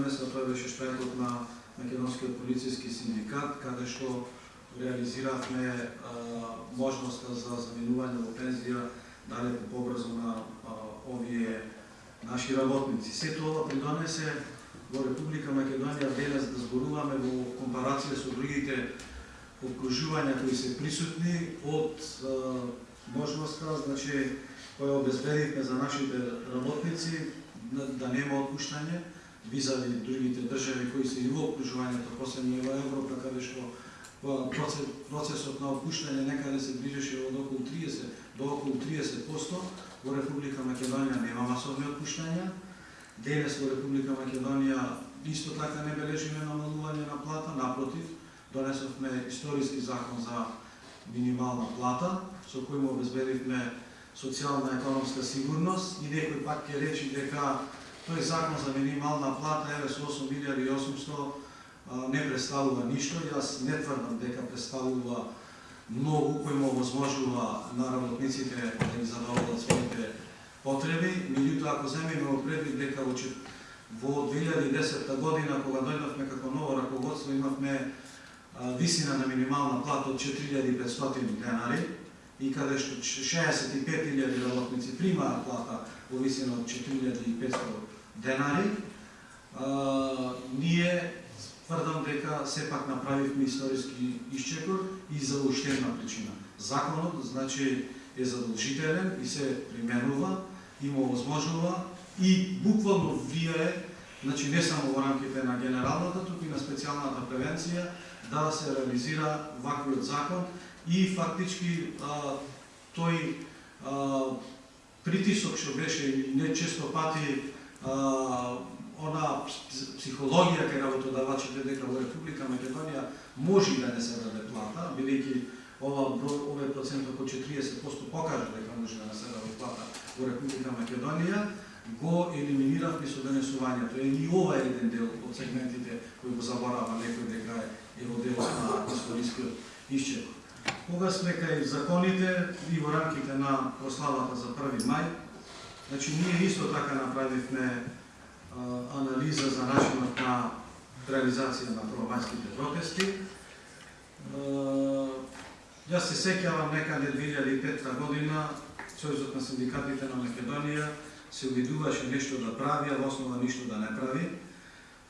место тоа беше штрајкот на Македонскиот полициски синдикат, каде што реализиравме можноста за заминување во пензија далеку побрзо на а, овие наши работници. Сето ова придонесе во Република Македонија денес да зборуваме во компарација со другите обкружувања кои се присутни од а, можноста, значи, која обезбедивме за нашите работници да, да нема отпуштање, визави другите држави кои се и во окружувањето, посебно во Европа, каде што процесот на опуштање некаде се ближеше од околу 30 до околу 30%, во Република Македонија нема масовни отпуштања. Денес во Република Македонија исто така не бележиме намалување на плата, напротив, донесовме историски закон за минимална плата, со кој му обезбедивме социјална економска сигурност и некој пак ќе речи дека Тој закон за минимална плата, еве со 8800 не представува ништо. Јас не тврдам дека представува многу кој му овозможува на работниците да ги задоволат своите потреби. Меѓутоа, ако земеме во предвид дека во 2010 година, кога дојдовме како ново раководство, имавме висина на минимална плата од 4500 денари и каде што 65.000 работници примаат плата во висина од 4500 денари, а, ние тврдам дека сепак направивме историски исчекор и за уштевна причина. Законот, значи, е задолжителен и се применува, и му возможува и буквално влијае, значи не само во рамките на генералната, туку и на специјалната превенција, да се реализира ваквиот закон и фактички а, тој а, притисок што беше не често пати она психологија кај работодавачите дека во Република Македонија може да не се даде плата, бидејќи ова овој процент околу 40% покажа дека може да не се даде плата во Република Македонија, го елиминиравме со денесувањето. Е и ова е еден дел од сегментите кои го заборава некој дека е во дел на историскиот исчек. Кога сме кај законите и во рамките на прославата за 1 мај, Значи, ние исто така направивме анализа за начинот на реализација на промајските протести. Јас се сеќавам некаде 2005 година Сојузот на синдикатите на Македонија се увидуваше нешто да прави, а во основа ништо да не прави,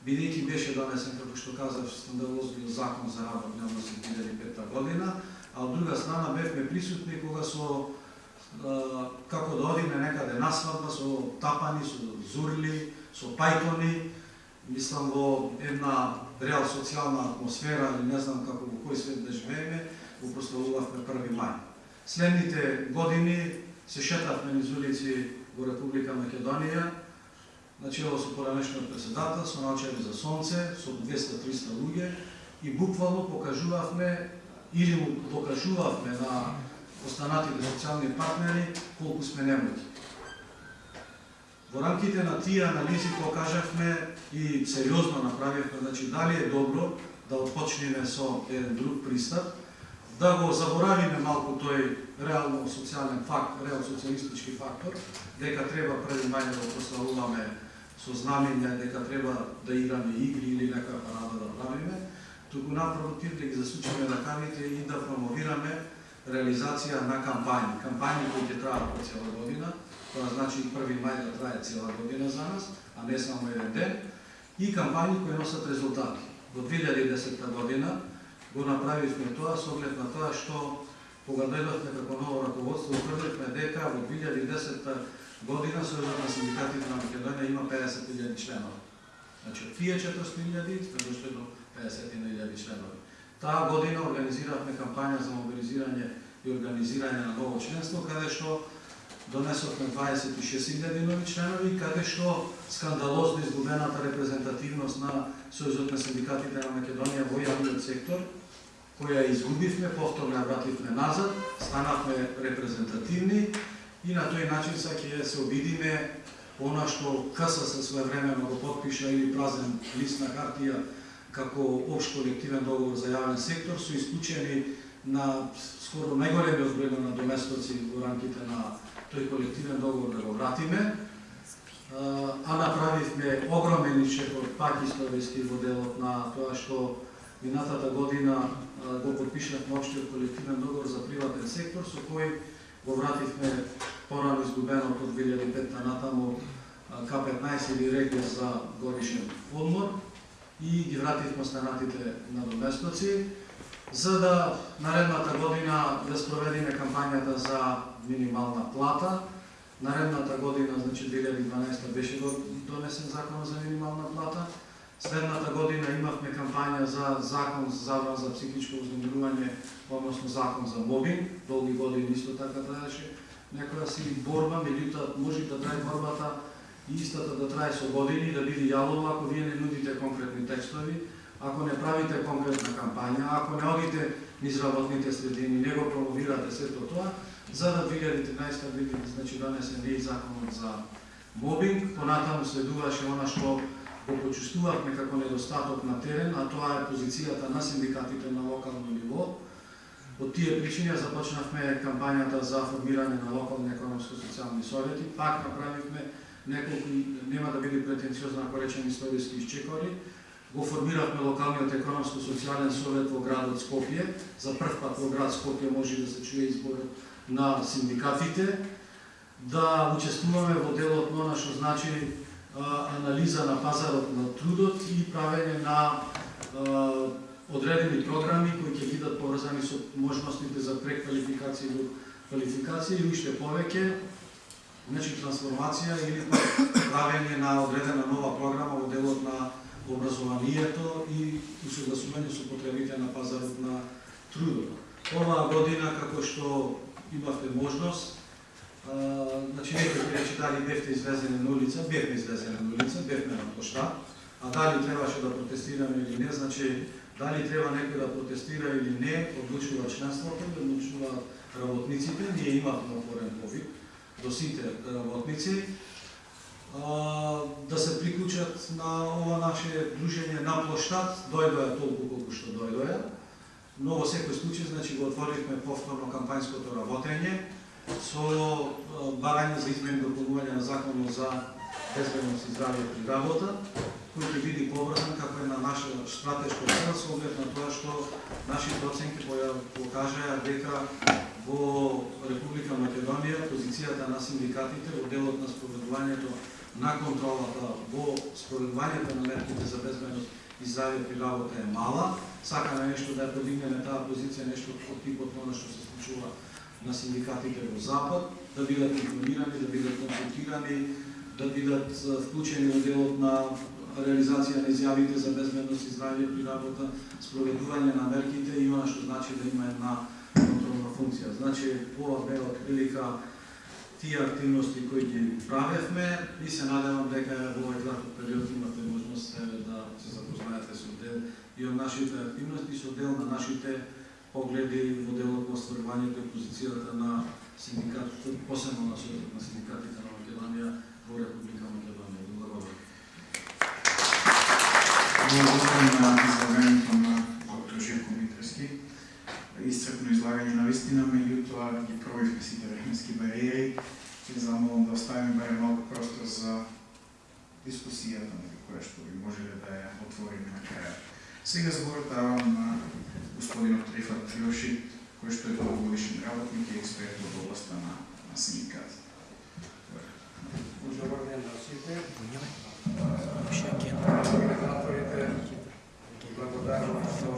бидејќи беше донесен, како што казав, скандалозниот закон за работни односи 2005 година, а од друга страна бевме присутни кога со како да одиме некаде на свадба со тапани, со зурли, со пајтони, мислам во една реал социјална атмосфера, или не знам како во кој свет да живееме, го прославувавме 1 мај. Следните години се шетавме низ улици во Република Македонија, начело со поранешниот председател, со начали за сонце, со 200-300 луѓе и буквално покажувавме или му покажувавме на останатите социјални партнери колку сме немојки. Во рамките на тие анализи покажавме и сериозно направивме, значи дали е добро да отпочнеме со еден друг пристап, да го заборавиме малку тој реално социјален факт, реал социјалистички фактор, дека треба преди мај да прославуваме со знамења, дека треба да играме игри или нека парада да правиме, туку напротив да ги засучиме ракавите и да промовираме реализација на кампањи. Кампањи кои ќе траат по цела година, тоа значи 1 мај да трае цела година за нас, а не само еден ден, и кампањи кои носат резултати. Во 2010 година го направивме тоа со оглед на тоа што кога дојдовме како ново раководство, утврдивме дека во 2010 година Сојузот на синдикатите на Македонија има 50.000 членови. Значи, од тие 400.000 сме дошли 50.000 членови. Таа година организиравме кампања за мобилизирање и организирање на ново членство, каде што донесовме 26.000 нови членови, каде што скандалозно изгубената репрезентативност на Сојузот на синдикатите на Македонија во јавниот сектор, која изгубивме, повторно ја вративме назад, станавме репрезентативни и на тој начин са ќе да се обидиме она што КСС своевремено го подпиша или празен лист на хартија како обш колективен договор за јавен сектор, со исклучени на скоро најголемиот број на доместоци во рамките на тој колективен договор да го вратиме. а направивме огромен ичек од пак историски во делот на тоа што минатата година го подпишавме општиот колективен договор за приватен сектор со кој го вративме порано изгубеното од 2005 натаму К15 или регија за годишен одмор и ги вративме останатите надоместоци за да наредната година да спроведиме кампањата за минимална плата. Наредната година, значи 2012 беше донесен закон за минимална плата. Следната година имавме кампања за закон за забрана за психичко узнемирување, односно закон за мобинг. Долги години исто така траеше некоја си борба, меѓутоа може да трае борбата и истата да трае со години, да биде јалова ако вие не нудите конкретни текстови, ако не правите конкретна кампања, ако не одите низ работните средини, не го промовирате сето тоа, за да 2013 година, значи донесен и законот за мобинг, понатаму следуваше она што го почувствувавме како недостаток на терен, а тоа е позицијата на синдикатите на локално ниво. Од тие причини започнавме кампањата за формирање на локални економско-социјални совети, пак направивме неколку, нема да биде претенциозно ако речем историски изчекори, го формиравме локалниот економско-социјален совет во градот Скопје. За прв пат во град Скопје може да се чуе избор на синдикатите, да учествуваме во делот на она што значи анализа на пазарот на трудот и правење на одредени програми кои ќе бидат поврзани со можностите за преквалификација до квалификација и уште повеќе значи трансформација или правење на одредена нова програма во делот на образованието и усогласување да да со потребите на пазарот на трудот. Оваа година, како што имавте можност, а, значи некој рече дали бевте излезени на улица, бевме излезени на улица, бевме на площад, а дали требаше да протестираме или не, значи дали треба некој да протестира или не, одлучува членството, да одлучува работниците, ние имавме отворен повик до сите работници, да се приклучат на ова наше дружење на площад, дојдоја толку колку што дојдоја. Но во секој случај, значи, го отворивме повторно кампањското работење со барање за измени дополнување на законот за безбедност и здравје при работа, кој ќе биде поврзан како една наша стратешка цел со оглед на тоа што нашите оценки покажаа дека во Република Македонија позицијата на синдикатите во делот на спроведувањето на контролата во спроведувањето на мерките за безбедност и здравје при работа е мала. Сакаме нешто да ја подигнеме таа позиција, нешто од типот на што се случува на синдикатите во Запад, да бидат информирани, да бидат консултирани, да бидат вклучени во делот на реализација на изјавите за безбедност и здравје при работа, спроведување на мерките и она што значи да има една контролна функција. Значи, ова бе од прилика тие активности кои ги правевме и се надевам дека во овој краток период имате можност да се запознаете со дел и од нашите активности, со дел на нашите погледи во делот на остварувањето и позицијата на синдикатите, посебно на Сојузот на синдикатите на Македонија во Република Македонија. Благодарам. Благодарам на излагањето на доктор Живко Митрески. Исцрпно излагање на вистина, меѓутоа ги пробивме сите временски бариери ќе замолам да оставиме барем малку простор за дискусијата на која што би можеле да ја отвориме на крај. Сега зборот давам на господинот Трифат Триоши, кој што е долгогодишен работник и експерт во областта на, на синдикат. Добар ден на сите. Организаторите благодарам што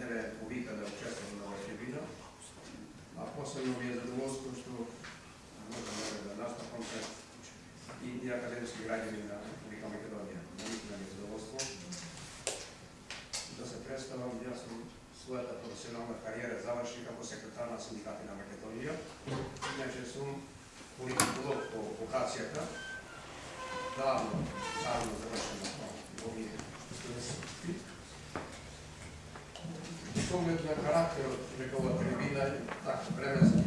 еве повика да трибина, а посебно ми е задоволство што можам да настапам пред и, и академски граѓани на Република Македонија. Наистина ми е задоволство да се представам. Јас сум својата професионална кариера заврши како секретар на синдикати на Македонија. Иначе сум политиколог по вокацијата. Давно, давно завршено во овие студентски. Со оглед на карактерот дека ова трибина така временски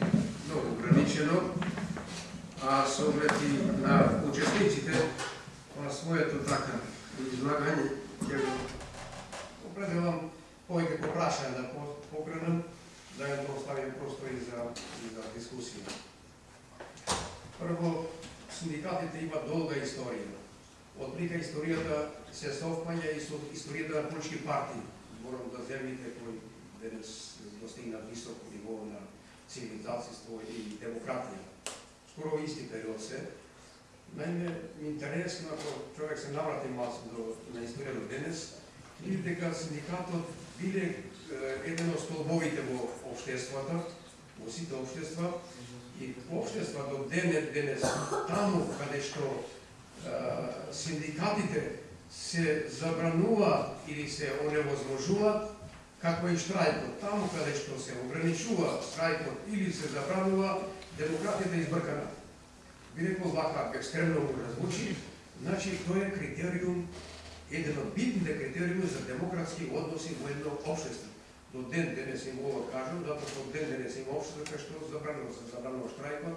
многу ограничено, а со оглед и на учесниците на своето така излагање ќе го определам повеќе да по прашање да покренам, да ја оставим простор и за, и за дискусија. Прво, синдикатите има долга историја. Од прика историјата се совпаѓа и со историјата на политички партии. Зборам за земјите кои денес достигнат високо ниво на цивилизацијство и демократија. Скоро исти период се. Наиме, интересно, ако човек се наврати малку до, на историјата денес, види дека синдикатот биле еден од столбовите во обштествата, во сите обштества, и обштества до денес, денес, таму каде што синдикатите се забранува или се оневозможуваат, како и штрајкот, таму каде што се ограничува штрајкот или се забранува, демократијата е избркана. Би рекол вака, екстремно го развучи, значи тој е критериум, еден од битните критериуми за демократски односи во едно општество до ден денес им ова кажам, затоа што ден денес има општество кај што забранува се забранува штрајкот,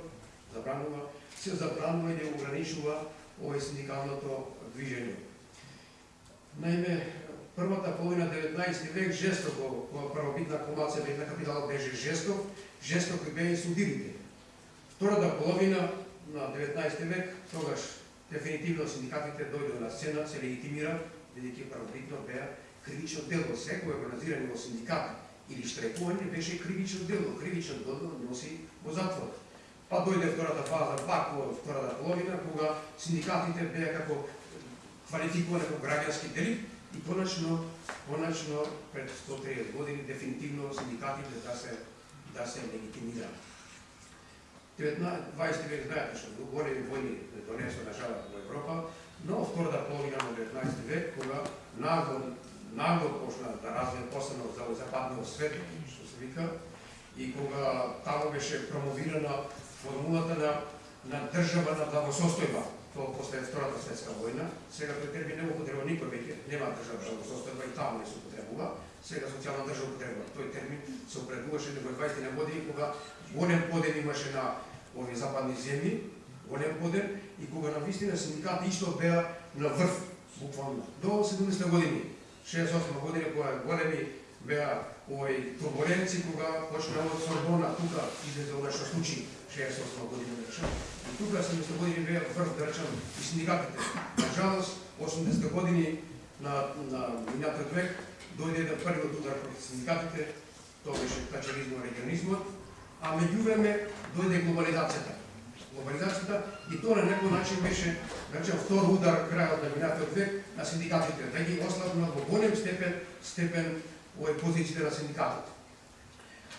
забранува се забранува и не ограничува овој синдикалното движење. Наиме, првата половина 19 век жестоко, кога првобитна акумулација на капиталот беше жесток, жестоко беа и судирите. Втората половина на 19 век, тогаш дефинитивно синдикатите дојдоа на сцена, се легитимира, бидејќи правобитно беа кривично дело. Секој организирање во синдикат или штрекување беше кривично дело. Кривично дело носи во затвор. Па дојде втората фаза, пак во втората половина, кога синдикатите беа како квалификувани како граѓански делит и конечно, конечно пред 130 години дефинитивно синдикатите да се да се легитимираат. 20 век знаете што големи војни да донесо на во Европа, но втората половина на 19 век, кога нагло нагло почна да развие посебно за западниот свет, што се вика, и кога таму беше промовирана формулата на, на држава на благосостојба, тоа после Втората светска војна, сега тој термин не употреба никој веќе, нема држава да што на благосостојба и таму не се употребува, сега социјална држава употреба. Тој термин се употребуваше во 20 на години кога голем поден имаше на овие западни земји, голем поден и кога на вистина синдикати исто беа на врв, буквално, до 70 години 68 година кога големи беа овој турбуленци кога почнаа од Сорбона тука излезе ова што случи 68 година речен. И тука 70 години беа врв да речен и синдикатите. На жалост 80 години на на минатот век дојде да првиот удар против синдикатите, тоа беше тачеризмот, регионизмот, а меѓувреме дојде глобализацијата глобализацијата и тоа на некој начин беше, да речен втор удар крајот на минатот век на синдикатите, да ги ослабна во голем степен степен овој позициите на синдикатот.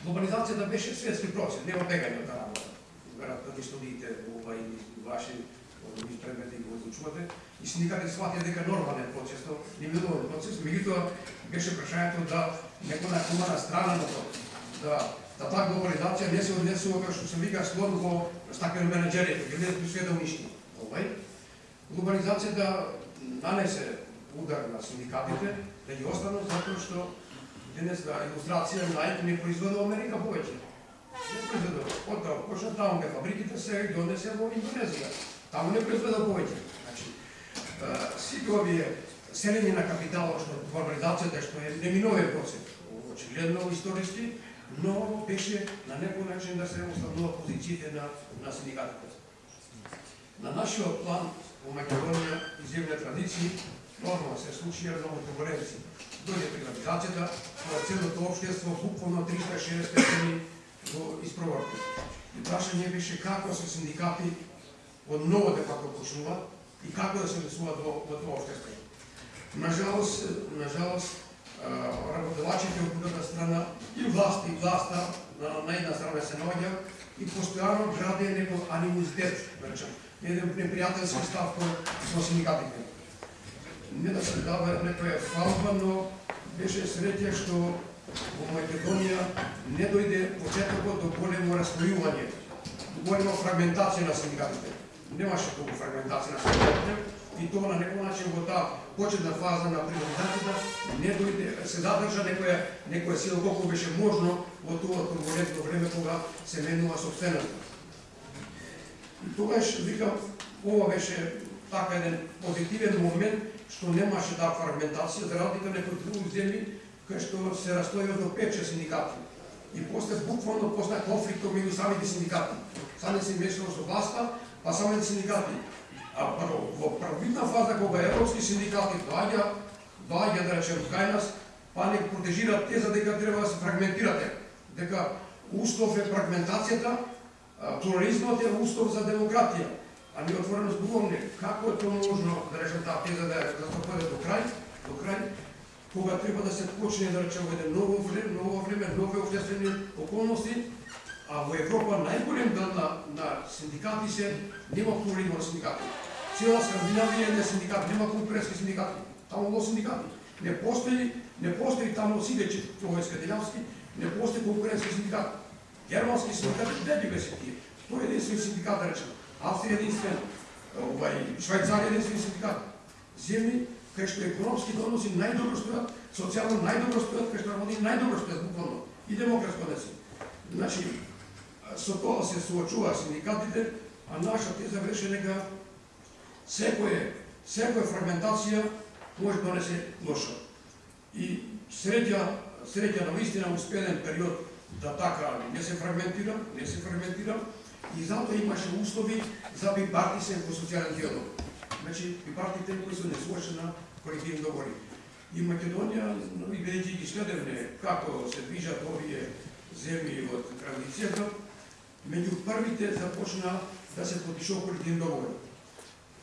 Глобализацијата беше светски процес, нема бегање од работа. Веројатно ги студиите ова и ваши овој предмети го изучувате и синдикатите сватија дека нормален процес, то не било процес, меѓутоа беше прашањето да некоја на страна на тоа, да да таа глобализација не се однесува како што се вика слон во стакен менеджери, ги не све да уништи. Овај глобализацијата нанесе удар на синдикатите да ги останат затоа што денес да, на илустрација Nike не произведува Америка повеќе. Не произведува. Потоа да почна таму кај фабриките се ги донесе во Индонезија. Таму не произведува повеќе. Значи, сите овие селење на капиталот што глобализацијата што е неминовен процес, очигледно историски, но беше на некој начин да се останува позициите на, на синдикатите. На нашиот план во Македонија и земја традиции нормално се случија многу турбуленции. Дојде приватизацијата, кога целото општество буквално 360 степени го испроврти. И прашање беше како се синдикати од ново да како почнуваат и како да се внесуваат во, во тоа општество. Нажалост, нажалост работодавачите од другата страна и власт и власта на, на една страна се наоѓа и постојано граде некој анимозитет, да речем, еден непријателски став со синдикатите. Не да се дава некоја фалба, но беше среќа што во Македонија не дојде почетокот до големо растојување, до голема фрагментација на синдикатите. Немаше толку фрагментација на синдикатите, и тоа на некој начин во таа почетна фаза на приватизацијата не дојде се задржа некоја некоја сила колку беше можно во тоа турбулентно време кога се менува собствената. Тогаш викам ова беше така еден позитивен момент што немаше таа фрагментација за разлика некои други земји кај што се растојува до 5-6 синдикати. И после буквално после конфликтот меѓу самите синдикати. Сами се мешало со власта, па самите синдикати. А прво, во првитна фаза кога европски синдикати доаѓа, доаѓа да речем кај нас, па не протежираат теза дека треба да се фрагментирате, дека устов е фрагментацијата, плурализмот е устов за демократија. А ние отворено зборуваме како е тоа можно да речем таа теза да да се до крај, до крај, кога треба да се почне да речеме во едно ново време, ново време, нови обществени околности, а во Европа најголем дел на, на синдикати се нема плурализм на синдикати. Цела Скандинавија не синдикат, нема конкурентски синдикати, таму во синдикати. Не постои, не постои таму сидечи тоа е скандинавски, не постои конкурентски синдикат. Германски синдикат не ги беше тие. Тој е единствен синдикат да речем. Австрија единствен, овај Швајцарија единствен синдикат. Земји кај што економски односи најдобро стојат, социјално најдобро стојат, кај што работи најдобро стојат буквално и демократско не се. Значи, со тоа се соочува синдикатите, а наша теза беше дека секоја секоја фрагментација може да донесе лошо. И среќа, среќа на вистина успелен период да така не се фрагментира, не се фрагментира, и затоа имаше услови за бипартисен во социјален диалог. Значи, бипартите кои се не на колективни договори. И Македонија, и бидејќи ги следевме како се движат овие земји од традицијата, меѓу првите започна да се подпишува колективни договори.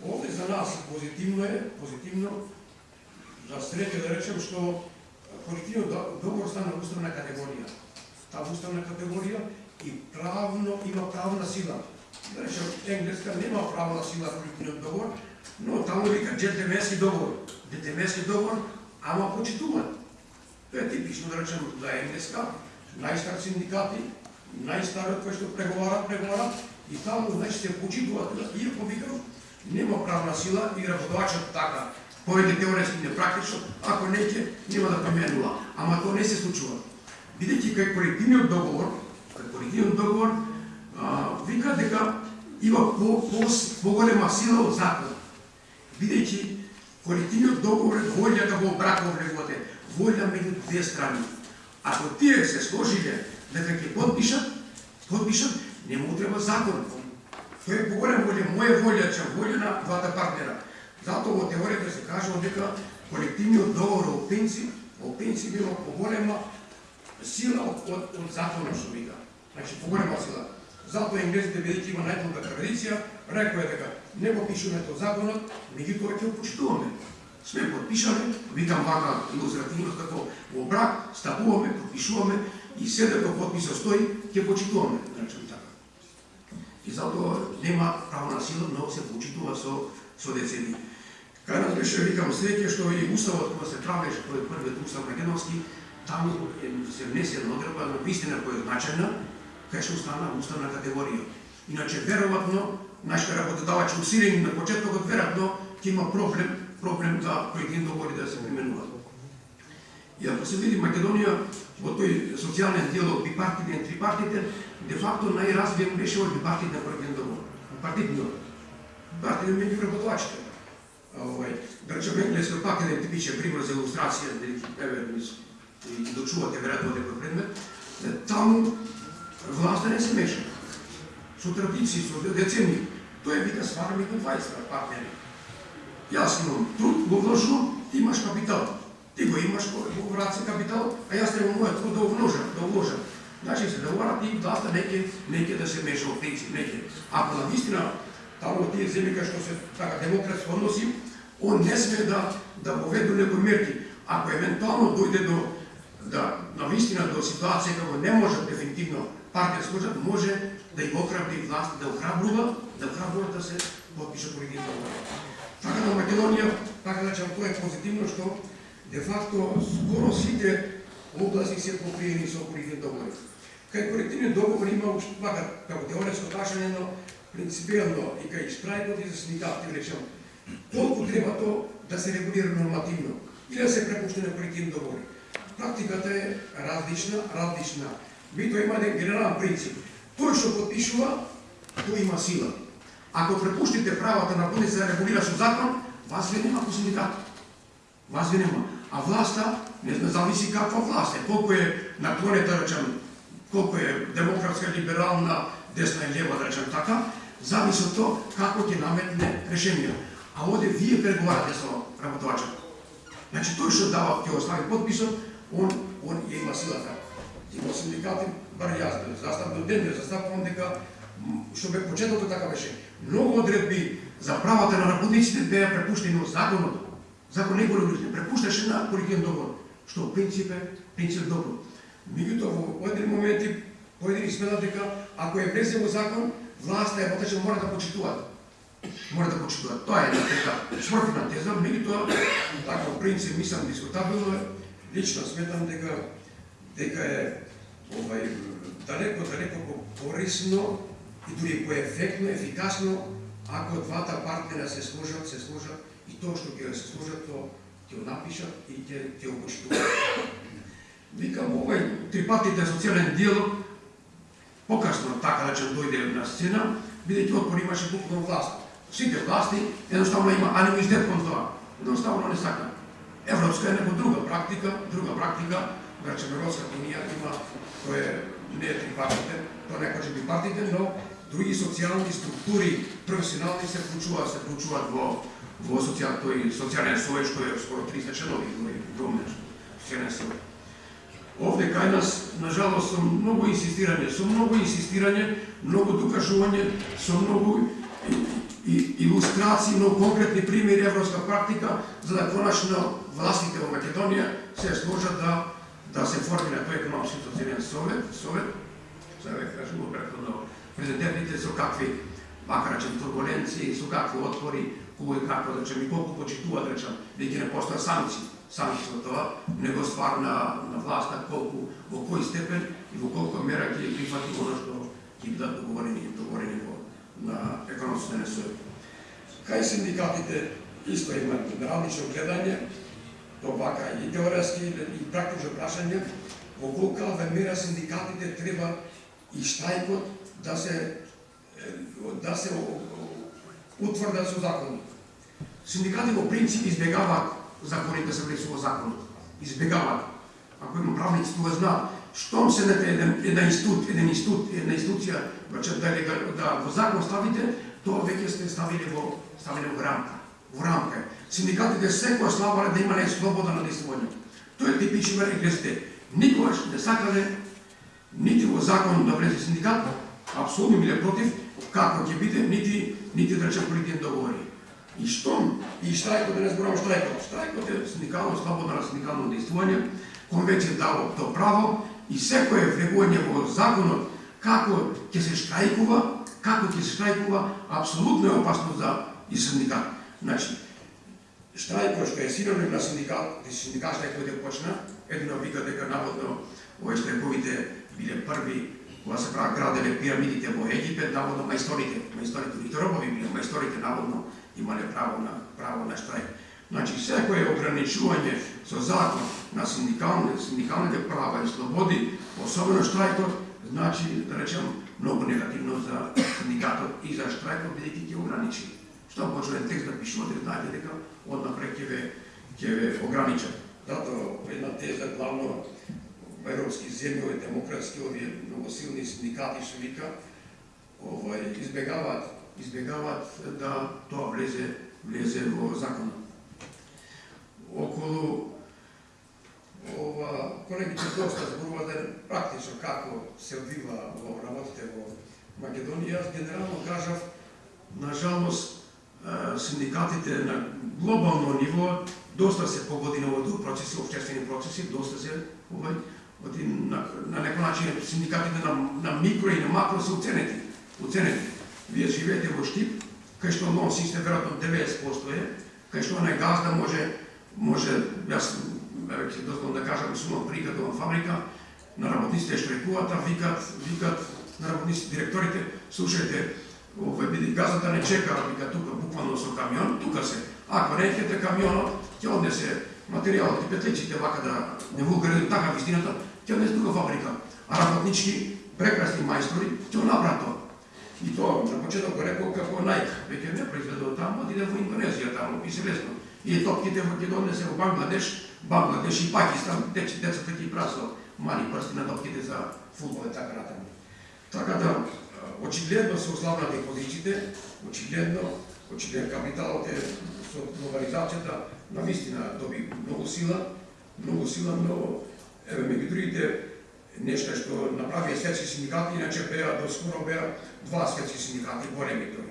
Овде за нас позитивно е, позитивно, за среќа да речем што колективниот договор да, стана уставна категорија. Таа уставна категорија и правно има правна сила. Да речем, Енглеска нема правна сила колективниот договор, но таму вика джентлменски договор. Джентлменски договор, ама почитуван. Тоа е типично, да речем, за Енглеска, најстар синдикати, најстарот кој што преговара, преговара, и таму, значи, се почитуваат, иако викам, нема правна сила и работодачот така, повеќе теоретски не практично, ако не ќе, нема да применува. Ама тоа не се случува. Бидејќи кај колективниот договор, колективен договор а, вика дека има по, по, поголема сила од закон. Бидејќи колективниот договор е волјата да го браков влегувате, волја меѓу две страни. Ако тие се сложиле дека ќе подпишат, подпишат, не му треба закон. Тој е поголем волја, моја волја, че волја на двата партнера. Затоа во теоријата се кажува дека колективниот договор о пенсии, о пенсии има поголема сила од, од, од законот што вика. Значи, поголема сила. Затоа инглезите бидејќи има најдолга традиција, рекоа дека не го пишуваме тоа законот, меѓутоа ќе го почитуваме. Сме подпишале, викам вака илустративно како во брак, стапуваме, подпишуваме и се дека подписот стои, ќе почитуваме, речем така. И затоа нема правна сила, но се почитува со со децени. Кај нас беше, викам, среќа што и уставот кога се правеше, кој е првиот устав македонски, таму се внесена одредба но вистина која е значајна, беше што уставна категорија. Иначе, веројатно, нашите работодавачи усилени на почетокот, веројатно, ќе има проблем, проблем да колективни договори да се применува. И ако се види Македонија во тој социјален диалог бипартитен, трипартитен, де факто најразвиен беше од бипартитен колективен договор. Партитниот. Партитен меѓу работодавачите. Овај, да речем енглески пак еден типичен пример за илустрација, дали еве и дочувате веројатно некој предмет, таму власта не се меша. Со традиции, со децени. Тоа е вика свара меѓу 20 партнери. Јас имам труд, го вложувам, ти имаш капитал. Ти го имаш во враце капитал, а јас треба мојот труд да вложам, да вложам. Значи се договарат и власта неќе неќе да се меша во принцип, неќе. Ако на вистина таму тие земји кај што се така демократски односи, он не сме да да воведу некои мерки. Ако евентуално дојде до да на вистина до ситуација како не може дефинитивно партија служа може да им охрабри власт, да охрабрува, да охрабрува да се подпише политика договор. Така на Македонија, така да тоа е позитивно што де факто скоро сите области се покриени со колективни договори. Кај колективни договори има уште така како теоретско прашање, но принципиално и кај штрајкот и за синдикати речем колку треба тоа да се регулира нормативно или да се препушти на колективни договори. Практиката е различна, различна. Бито има еден генерален принцип. Тој што подпишува, тој има сила. Ако препуштите правата на полица да регулира со закон, вас ви нема по синдикат. Вас ви нема. А власта, не знам, зависи каква власт е. Колку е наклонета, да речем, колку е демократска, либерална, десна и лева, да речем така, зависи од тоа како ќе наметне решенија. А овде вие преговарате со работувачот. Значи тој што дава ќе остави подписот, он он ја има силата. Има синдикати, бар јас да застав до ден, да заставувам дека што бе почетото така беше. Многу одредби за правата на работниците беа препуштени од законот. Закон не го регулира, препушташе на колективен договор, што во принцип е принцип добро. Меѓутоа во поедини моменти поедини сметат дека ако е влезе во закон, власта е потече да мора да почитуваат. Мора да почитуваат. Тоа е една така смртна теза, меѓутоа така принцип мислам дискутабилно е. Лично сметам дека дека е овај далеко далеко корисно и дури поефектно, ефикасно ако двата партнера се сложат, се сложат и тоа што ќе се сложат, тоа ќе го напишат и ќе ќе го почитуваат. Викам овај трипатите социјален диалог покасно така да дојде на сцена, бидејќи отпор имаше буквално власт. Сите власти едноставно има анимизитет кон тоа. Едноставно не сака. Европска е друга практика, друга практика, значи Европската линија има кој не е трипартите, тоа не кажа партите, но други социјални структури, професионални се вклучуваат, се вклучуваат во во социјал, тој социјален совет што е скоро 300 членови, тој огромен социјален совет. Овде кај нас, на жалост, со многу инсистирање, со многу инсистирање, многу докажување, со многу и, илустрации, многу конкретни примери европска практика, за да коначно властите во Македонија се сложат да да се формира тој економски социјален совет, совет, сега ве да кажува претходно, президентите со какви макар речем турбуленции, со какви отпори, и како да речем и колку почитуваат да речем веќе не постоја санкции, санкции од тоа, него ствар на, на власта колку во кој степен и во колку мера ќе прифати оно што ќе бидат договорени, договорени во на економските совет. Кај синдикатите исто има различно гледање, тоа вака и теоретски и практично прашање, во колка мера синдикатите треба и штајкот да се да се утврдат со закон. Синдикати во принцип избегаваат законите се влезува законот. Избегаваат. Ако има правници, тоа знаат. Штом се дете еден, еден институт, еден институт, една институција, значи да, да, да во закон ставите, тоа веќе сте ставили во ставили во рамка. Во рамка. Синдикатите секоја слабале да имале слобода на действување. Тоа е типичен реглесите. Никогаш не сакале нити во закон да влезе синдикат, апсолутно биле против, како ќе биде, нити, нити да речем колективни договори. Да и што, и штрајкот, да не зборам штрајкот, штрајкот е синдикално, слободно на синдикално действување, конвенција дава то право и секое влегување во законот како ќе се штрајкува, како ќе се штрајкува, апсолутно е опасно за и синдикат. Значи, штрајкот што е синоним на синдикат, синдикат штрајкот е почна, едно вика дека наводно овој штрајковите биле први кога се прават граделе пирамидите во Египет, наводно мајсторите, мајсторите и робови биле, мајсторите наводно имале право на право на штрајк. Значи секое ограничување со закон на синдикални, синдикалните права и слободи, особено штрајкот, значи да речем многу негативно за синдикатот и за штрајкот бидејќи ќе ограничи. Што почнува текст да пишувате, знаете дека однапред ќе ве ќе ве ограничат. Затоа, една теза главно европски земји, демократски, овие многу силни синдикати што вика, овој избегаваат избегаваат да тоа влезе влезе во законот. Околу ова колегите доста зборува да практично како се одвива во работите во Македонија. Аз генерално кажав, на жалост, синдикатите на глобално ниво доста се погоди на овој процеси, обществени процеси, доста се овој оди на, на некој начин синдикатите на, на микро и на макро се оценети. Оценети. Вие живеете во Штип, кај што нон систем веројатно 90% е, кај што на газда може може јас веќе дозволам да кажам сумам прикад во фабрика на работниците штрекуваат, а викат викат на работниците директорите, слушајте, овој биде газата да не чека, вика тука буквално со камион, тука се. Ако не ехте камионот, ќе однесе материјалот и петличите вака да не вулгаризам така вистината, ќе однесе друга фабрика. А работнички прекрасни мајстори ќе направат тоа. И тоа на почеток го рекол како најка, веќе не произведува таму, отиде во Индонезија таму, и се лесно. И топките во ќе донесе во Бангладеш, Бангладеш и Пакистан, дече децата ќе прасо мали прсти на топките за фудбал и така натаму. Така да, очигледно се ослабнати позициите, очигледно, очигледно капиталот е со глобализацијата на вистина доби многу сила, многу сила, но еве меѓу другите нешто што направија светски синдикати, иначе беа до скоро беа два светски синдикати големи тој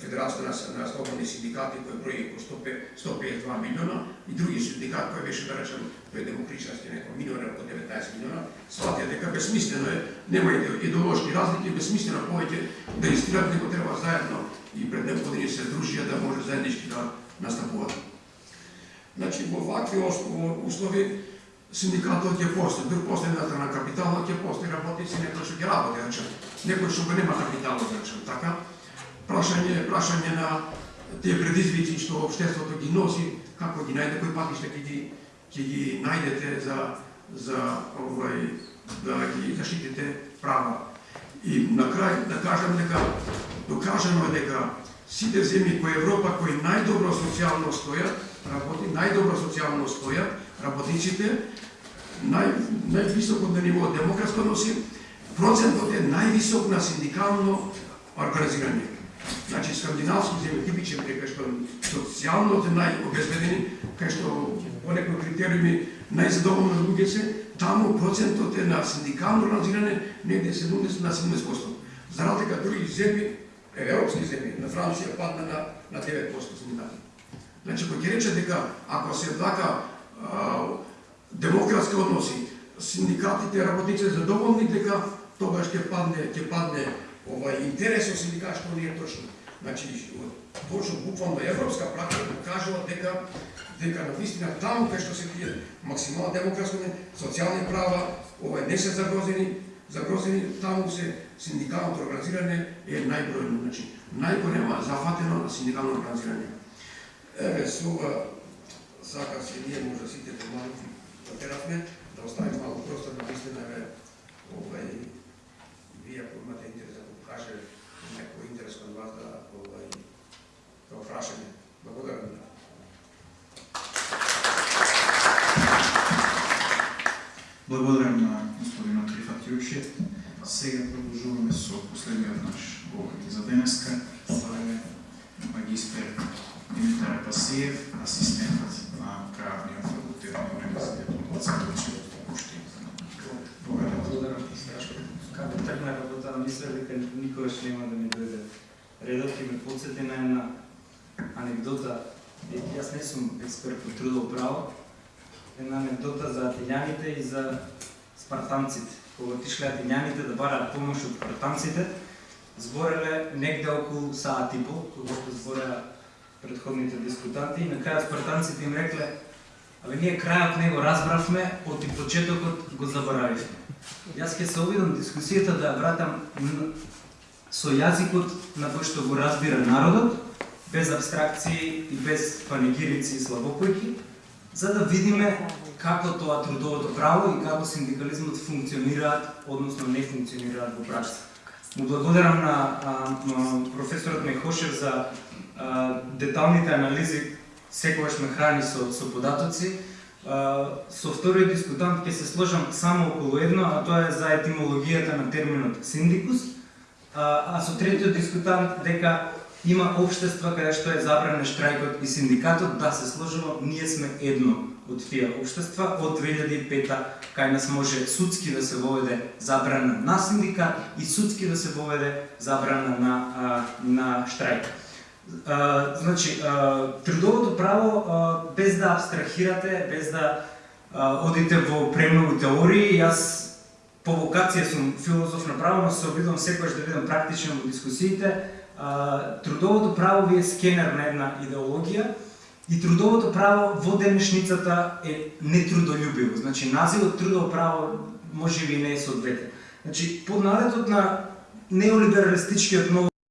Федерација на, на слободни синдикати кој брои по 152 милиона и други синдикат кој беше да речем тој демокричарски некој милион од 19 милиона, сватија дека безсмислено е, нема идеолошки разлики, безсмислено повеќе да истират, него треба заедно и пред некои години да се дружија да може заеднички да настапуваат. Значи, во вакви услови синдикатот ќе постои, друг постои на на капиталот ќе постои работници некој што ќе работи, речем, некој што го нема капиталот, речем, така, прашање, прашање на тие предизвици што општеството ги носи, како ги најде, кои патишта ќе ги ќе ги најдете за за овај да ги заштитите права. И на крај да кажам дека да докажано е дека сите земји кои Европа кои најдобро социјално стојат, работи најдобро социјално стојат, работниците нај највисоко на ниво демократско носи, процентот е највисок на синдикално организирање. Значи, скандинавски земји типичен кај што социјално се најобезбедени, кај што по некои критериуми најзадоволни луѓе се, таму процентот е на синдикално организирање негде 70 на 70%. За разлика други земји, европски земји, на Франција падна на, на 9% синдикални. Значи, кој ќе рече дека ако се така демократски односи, синдикатите, работници задоволни, дека тогаш ќе падне, ќе падне ова интересот синдикат што не е точно. Значи, точно буквално европска практика покажува дека дека на вистина таму кај што се тие максимално демократски социјални права, ова не се загрозени, загрозени таму се синдикалното организирање е најбројно, значи најголема зафатено на синдикално организирање. Еве со ова сака се ние може сите помалку да, да терафме, да оставиме малку простор на вистина еве овај вие ако имате интерес Така каже некој интерес кон вас да овај да, да прашање. Благодарам. Благодарам на господинот Трифат Јучи. Сега продолжуваме со последниот наш говорник за денеска. Това е магистер Димитар Пасиев, асистент на правниот факултет на Университетот во тргна работа, дека никогаш нема да ми дојде редот и ме подсети на една анекдота. Јас не сум експерт по трудово право. Една анекдота за атилјаните и за спартанците. Кога отишле атилјаните да бараат помош од спартанците, збореле негде околу саат и пол, кога збореа предходните дискутанти, и на крај спартанците им рекле, абе ние крајот него разбравме, од и почетокот го заборавивме. Јас ќе се обидам дискусијата да вратам со јазикот на кој што го разбира народот, без абстракции и без панегирици и слабопојки, за да видиме како тоа трудовото право и како синдикализмот функционираат, односно не функционираат во пракса. Му благодарам на, а, на професорот Мехошев за а, деталните анализи, секогаш ме храни со, со податоци, со вториот дискутант ќе се сложам само околу едно, а тоа е за етимологијата на терминот синдикус, а, а со третиот дискутант дека има обштества каде што е забранен штрајкот и синдикатот, да се сложува, ние сме едно од тие обштества, Од 2005 кај нас може судски да се воведе забрана на синдикат и судски да се воведе забрана на, на штрајкот. А, значи, а, трудовото право, а, без да абстрахирате, без да а, одите во премногу теории, јас по вокација сум филозоф на право, но се обидувам секојаш да бидам практичен во дискусиите. А, трудовото право ви е скенер на една идеологија и трудовото право во денешницата е нетрудолюбиво. Значи, називот трудово право може би не е соодветен. Значи, под наредот на неолибералистичкиот нов